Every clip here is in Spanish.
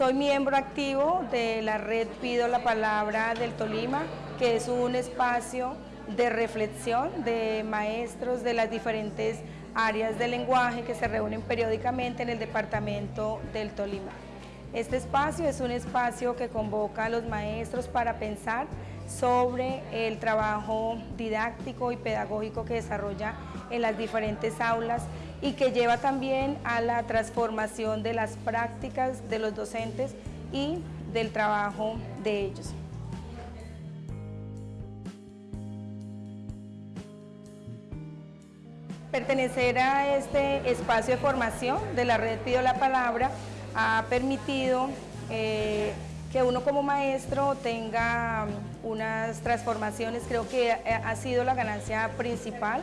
Soy miembro activo de la red Pido la Palabra del Tolima, que es un espacio de reflexión de maestros de las diferentes áreas del lenguaje que se reúnen periódicamente en el departamento del Tolima. Este espacio es un espacio que convoca a los maestros para pensar sobre el trabajo didáctico y pedagógico que desarrolla en las diferentes aulas y que lleva también a la transformación de las prácticas de los docentes y del trabajo de ellos. Pertenecer a este espacio de formación de la red Pido la Palabra ha permitido eh, que uno como maestro tenga unas transformaciones, creo que ha sido la ganancia principal,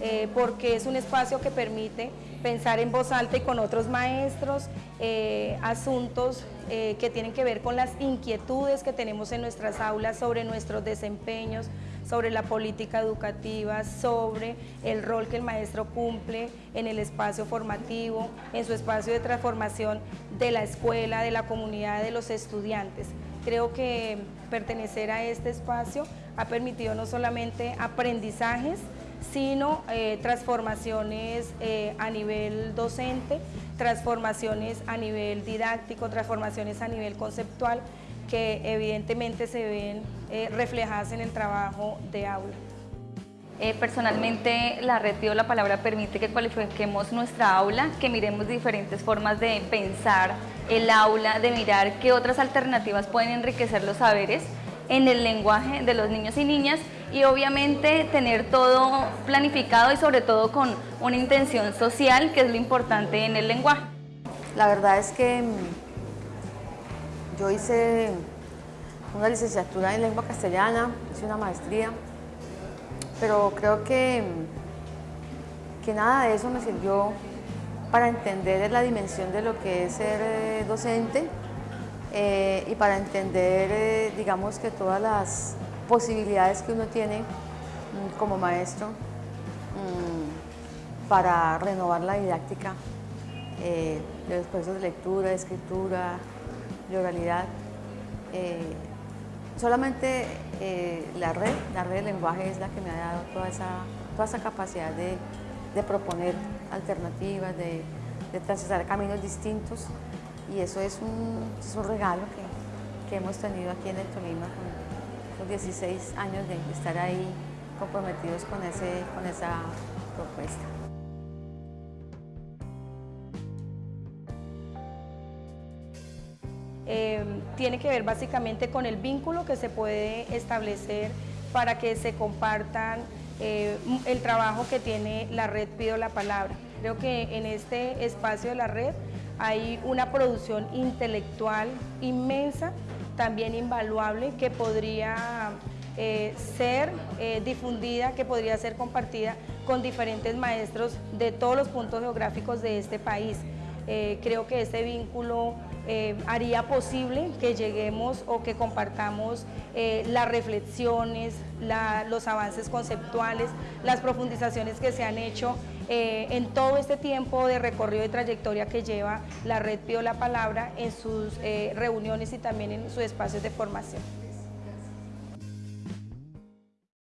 eh, porque es un espacio que permite pensar en voz alta y con otros maestros eh, asuntos que tienen que ver con las inquietudes que tenemos en nuestras aulas sobre nuestros desempeños, sobre la política educativa, sobre el rol que el maestro cumple en el espacio formativo, en su espacio de transformación de la escuela, de la comunidad, de los estudiantes. Creo que pertenecer a este espacio ha permitido no solamente aprendizajes, sino eh, transformaciones eh, a nivel docente, transformaciones a nivel didáctico, transformaciones a nivel conceptual, que evidentemente se ven eh, reflejadas en el trabajo de aula. Eh, personalmente, la red Pido la Palabra permite que cualifiquemos nuestra aula, que miremos diferentes formas de pensar el aula, de mirar qué otras alternativas pueden enriquecer los saberes en el lenguaje de los niños y niñas y obviamente tener todo planificado y sobre todo con una intención social, que es lo importante en el lenguaje. La verdad es que yo hice una licenciatura en lengua castellana, hice una maestría, pero creo que, que nada de eso me sirvió para entender la dimensión de lo que es ser eh, docente eh, y para entender, eh, digamos, que todas las posibilidades que uno tiene mm, como maestro mm, para renovar la didáctica de los procesos de lectura, de escritura, de oralidad. Eh, solamente eh, la red, la red de lenguaje es la que me ha dado toda esa, capacidad de, proponer alternativas, de, de caminos distintos y eso es un, regalo que, hemos tenido aquí en el Tolima con los 16 años de estar ahí comprometidos con esa propuesta. Em, tiene que ver básicamente con el vínculo que se puede establecer para que se compartan eh, el trabajo que tiene la red Pido la Palabra. Creo que en este espacio de la red hay una producción intelectual inmensa, también invaluable, que podría eh, ser eh, difundida, que podría ser compartida con diferentes maestros de todos los puntos geográficos de este país. Creo que ese vínculo eh, haría posible que lleguemos o que compartamos eh, las reflexiones, los avances conceptuales, las profundizaciones que se han hecho eh, en todo este tiempo de recorrido y trayectoria que lleva la Red Pío la Palabra en sus reuniones y también en sus espacios de formación.